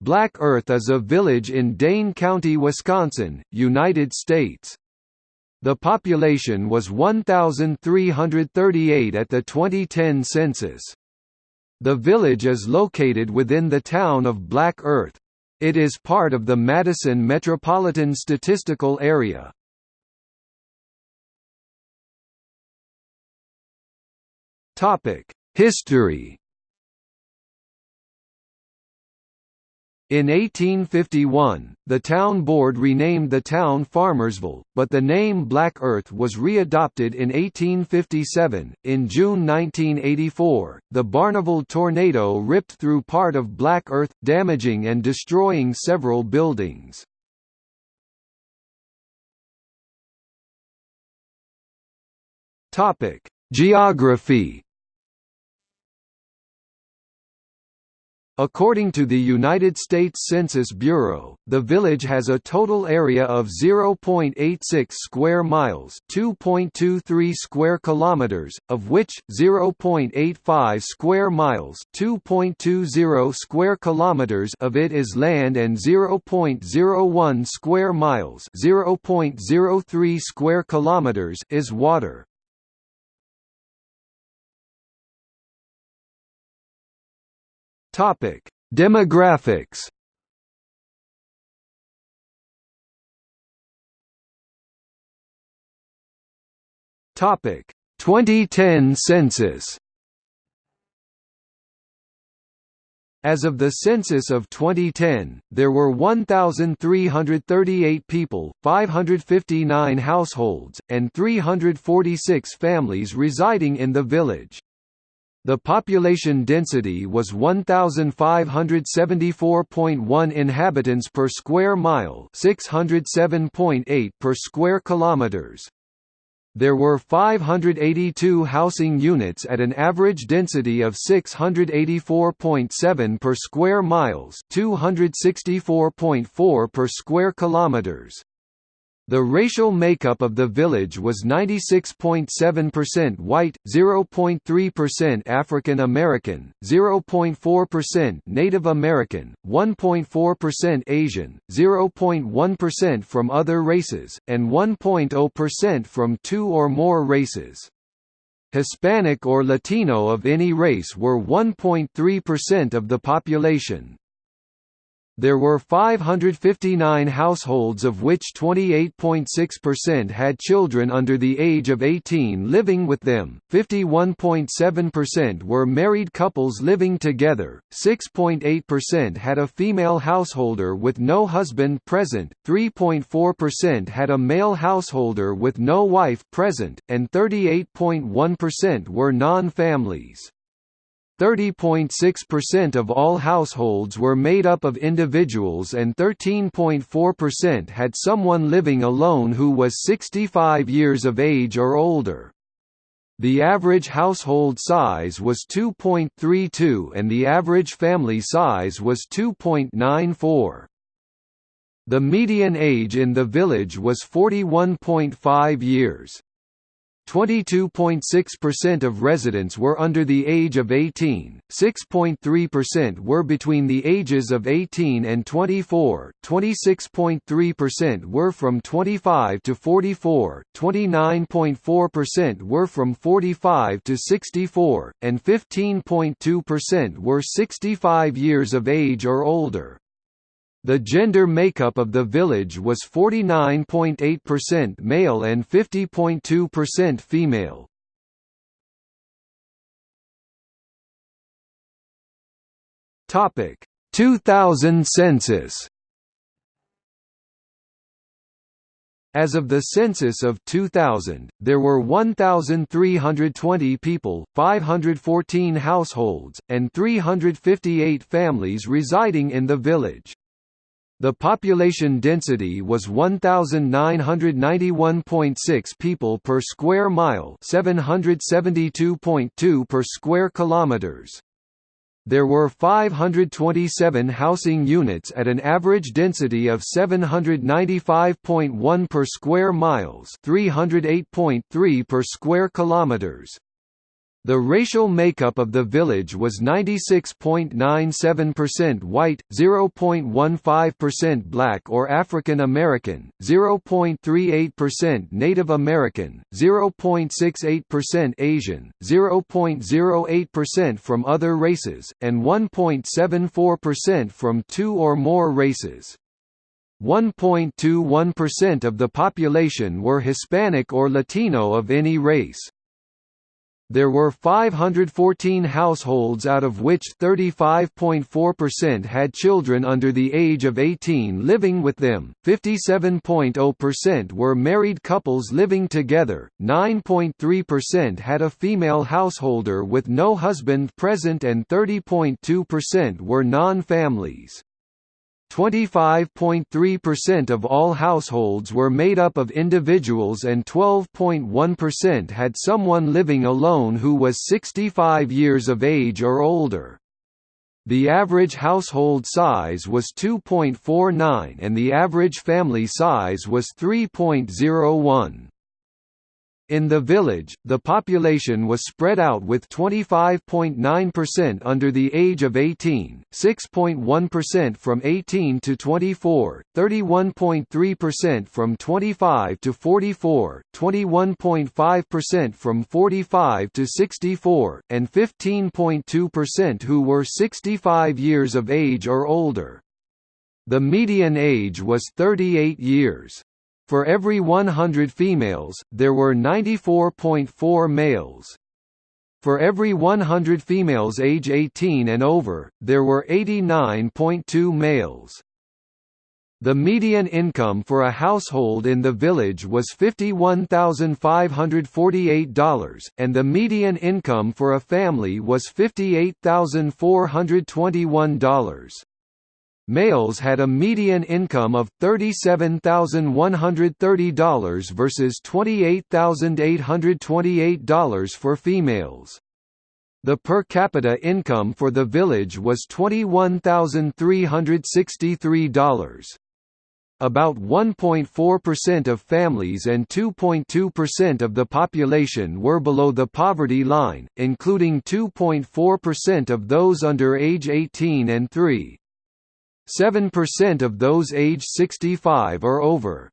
Black Earth is a village in Dane County, Wisconsin, United States. The population was 1,338 at the 2010 census. The village is located within the town of Black Earth. It is part of the Madison Metropolitan Statistical Area. History In 1851, the town board renamed the town Farmersville, but the name Black Earth was readopted in 1857. In June 1984, the Barneveld tornado ripped through part of Black Earth, damaging and destroying several buildings. Topic: Geography According to the United States Census Bureau, the village has a total area of 0.86 square miles, 2.23 square kilometers, of which 0.85 square miles, 2.20 square kilometers of it is land and 0.01 square miles, 0.03 square kilometers is water. Topic: Demographics. Topic: 2010 census. As of the census of 2010, there were 1,338 people, 559 households, and 346 families residing in the village. The population density was 1574.1 inhabitants per square mile, 607.8 per square kilometers. There were 582 housing units at an average density of 684.7 per square miles, 264.4 per square kilometers. The racial makeup of the village was 96.7% white, 0.3% African American, 0.4% Native American, 1.4% Asian, 0.1% from other races, and 1.0% from two or more races. Hispanic or Latino of any race were 1.3% of the population. There were 559 households of which 28.6% had children under the age of 18 living with them, 51.7% were married couples living together, 6.8% had a female householder with no husband present, 3.4% had a male householder with no wife present, and 38.1% were non-families. 30.6% of all households were made up of individuals and 13.4% had someone living alone who was 65 years of age or older. The average household size was 2.32 and the average family size was 2.94. The median age in the village was 41.5 years. 22.6% of residents were under the age of 18, 6.3% were between the ages of 18 and 24, 26.3% were from 25 to 44, 29.4% were from 45 to 64, and 15.2% were 65 years of age or older. The gender makeup of the village was 49.8% male and 50.2% female. Topic 2000 census As of the census of 2000, there were 1,320 people, 514 households, and 358 families residing in the village. The population density was 1991.6 people per square mile, 772.2 per square kilometers. There were 527 housing units at an average density of 795.1 per square miles, 308.3 per square kilometers. The racial makeup of the village was 96.97% white, 0.15% black or African American, 0.38% Native American, 0.68% Asian, 0.08% from other races, and 1.74% from two or more races. 1.21% of the population were Hispanic or Latino of any race. There were 514 households out of which 35.4% had children under the age of 18 living with them, 57.0% were married couples living together, 9.3% had a female householder with no husband present and 30.2% were non-families. 25.3% of all households were made up of individuals and 12.1% had someone living alone who was 65 years of age or older. The average household size was 2.49 and the average family size was 3.01. In the village, the population was spread out with 25.9% under the age of 18, 6.1% from 18 to 24, 31.3% from 25 to 44, 21.5% from 45 to 64, and 15.2% who were 65 years of age or older. The median age was 38 years. For every 100 females, there were 94.4 males. For every 100 females age 18 and over, there were 89.2 males. The median income for a household in the village was $51,548, and the median income for a family was $58,421. Males had a median income of $37,130 versus $28,828 for females. The per capita income for the village was $21,363. About 1.4% of families and 2.2% of the population were below the poverty line, including 2.4% of those under age 18 and 3. 7% of those age 65 or over.